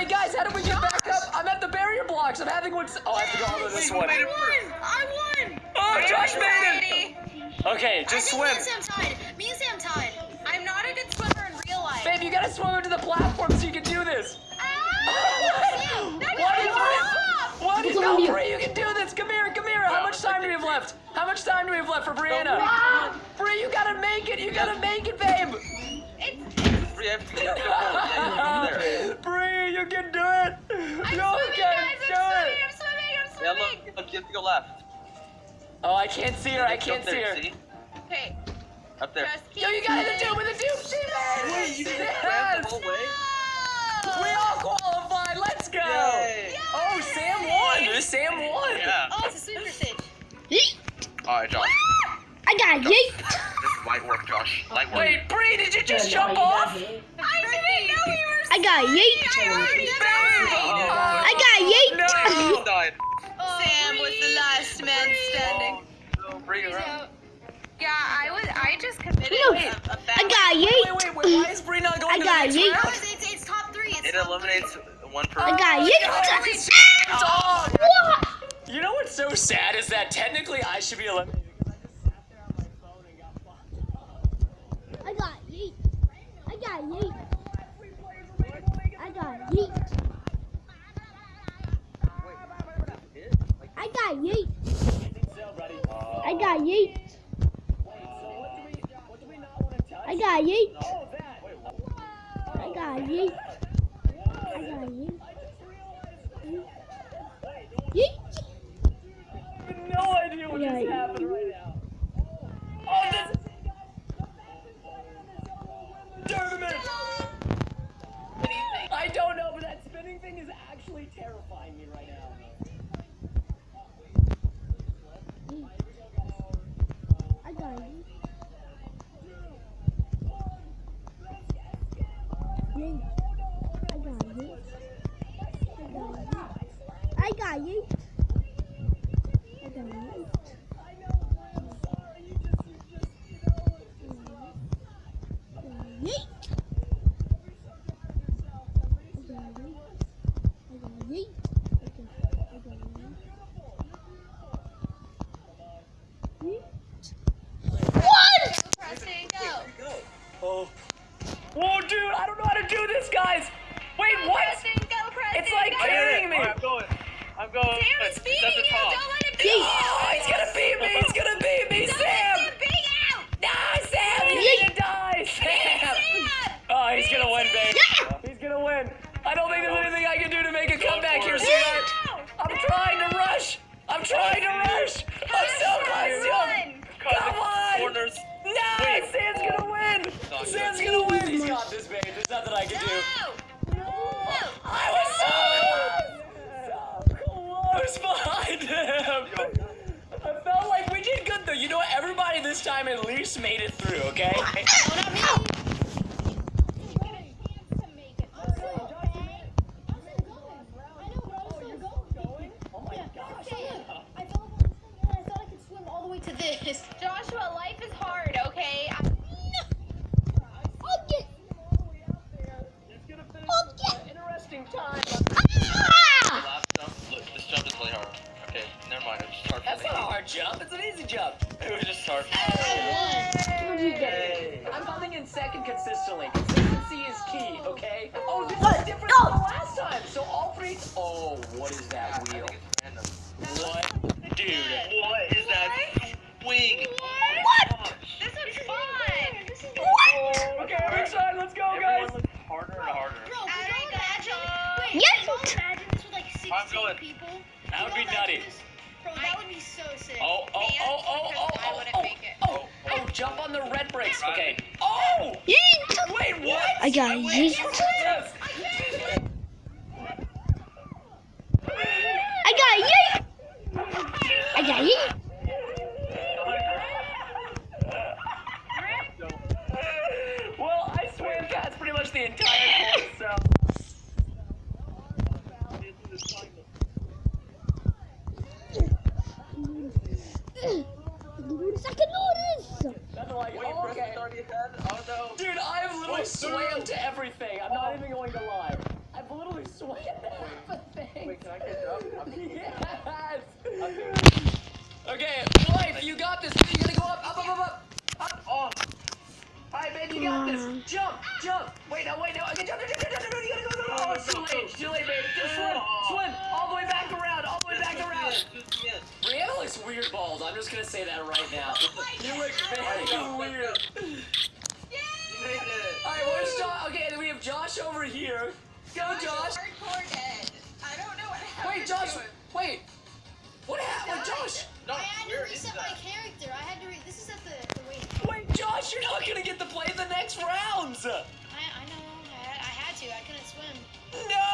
Wait, guys, how do we get back up? I'm at the barrier blocks. I'm having one. Oh, I have to go over this one. I won! I won! Oh, Josh made it. Okay, just I swim. think me and Sam tied. Me and Sam tied. I'm not a good swimmer in real life. Babe, you gotta swim up to the platform so you can do this. Ah! Sam, that What got is me off! What is Look at no, you. Bree, you can do this. Come here, come here. How much time do we have left? How much time do we have left for Brianna? Bree, you gotta make it. You gotta make it, babe. Free, I have to get over there. Bree, you can do it. I'm you swimming, can guys. do I'm it. swimming. I'm swimming. I'm Yeah, swimming. look, look, you have to go left. Oh, I can't see her. I can't see her. See? Okay. Up there. Yo, you gotta swimming. do it with the dupe. She made it. Wait, you She didn't grab the whole way? No. We all qualified. Let's go. Yay! Oh, Sam won. Sam won. Yeah. Oh, it's a super stage. Yeet. Alright, Josh. I got yeet. This is light work, Josh. Light work. Wait, Bree, did you just jump off? I didn't know we were. I got yeet. I already Oh. oh I got yeet. No. died. Sam was the last man standing. Oh, bring it around. Yeah, I was. I just committed No. a, a bad. I got Wait, yeet. wait, wait. Why is Bree not going I to got the next yeet. round? Oh, it's, it's, it's top three. It's It top eliminates one person. I person. got oh, yeet. Dog. What? You know what's so sad is that technically I should be eliminated. I got yeet. I got yeet. I got yeet. Yeet. No idea what just happened right now. Oh, this tournament. I don't know, but that spinning thing is actually terrifying me right now. I got. I got you. I got you. I got you. Guys. Wait, Go, what? Pressing, go, pressing, It's like go. carrying me. I'm going. I'm going. Sam is beating you. the. Don't let him beat you. Oh, he's gonna beat me. He's gonna beat me, Don't Sam. let Sam beat out. No, Sam, you're Yeet. gonna die, Sam. Sam. Oh, he's gonna win, babe. Yeah. He's gonna win. I don't think there's anything I can do to make a Go comeback here, it. sweetheart. I'm trying to rush. I'm trying to rush. I'm so close to him. Cut Come the on. Corners. No, Wait. Sam's gonna win. Not Sam's good. gonna win. He's got this, babe. There's nothing I can do. No. I was so close. So close behind him. I felt like we did good though. You know what? Everybody this time at least made it through, okay? Oh my gosh. To this. Joshua, life is hard, okay? I- Okay. It's gonna finish Okay. an interesting time. Ah! Last jump. Look, this jump is really hard. Okay, never mind. It was just hard That's not a hard jump. It's an easy jump. It was just hard. Hey. I'm coming in second consistently. Consistency is key, okay? Oh, this Let's is different go. than the last time. So all three. Oh, what is that wheel? 一点 ahead. Oh no. Dude, I've swam to everything. I'm not oh. even going to lie. I've literally swam way happening. Wait, can I catch up? Yes. Okay, life, you got this. You gotta go up, up, up, up, up, up. Oh, Alright, babe, you got this. Jump, jump. Wait, no, wait, no. Okay, jump, jump, jump, jump, jump. You gotta go, go, go. Oh, it's too late. It's too late, babe. Just swim, oh. swim. All the way back around. All the way back around. yes, yes. Brianna looks weird balls. I'm just gonna say that right now. You look very weird. over here. Go, Josh. Josh. I don't know what happened. Wait, Josh. Wait. What happened, Josh? No, I had to reset my character. I had to. Re this is at the, the wait. Wait, Josh, you're not gonna get to play the next rounds. I, I know. I, I had to. I couldn't swim. No.